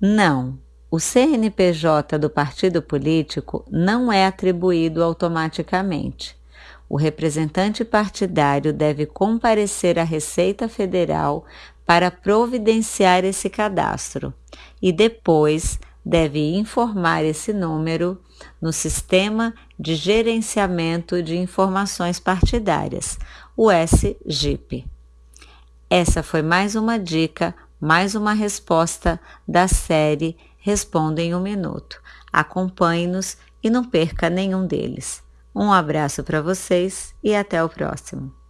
Não, o CNPJ do partido político não é atribuído automaticamente. O representante partidário deve comparecer à Receita Federal para providenciar esse cadastro e depois deve informar esse número no Sistema de Gerenciamento de Informações Partidárias, o SGIP. Essa foi mais uma dica, mais uma resposta da série Responda em um Minuto. Acompanhe-nos e não perca nenhum deles. Um abraço para vocês e até o próximo.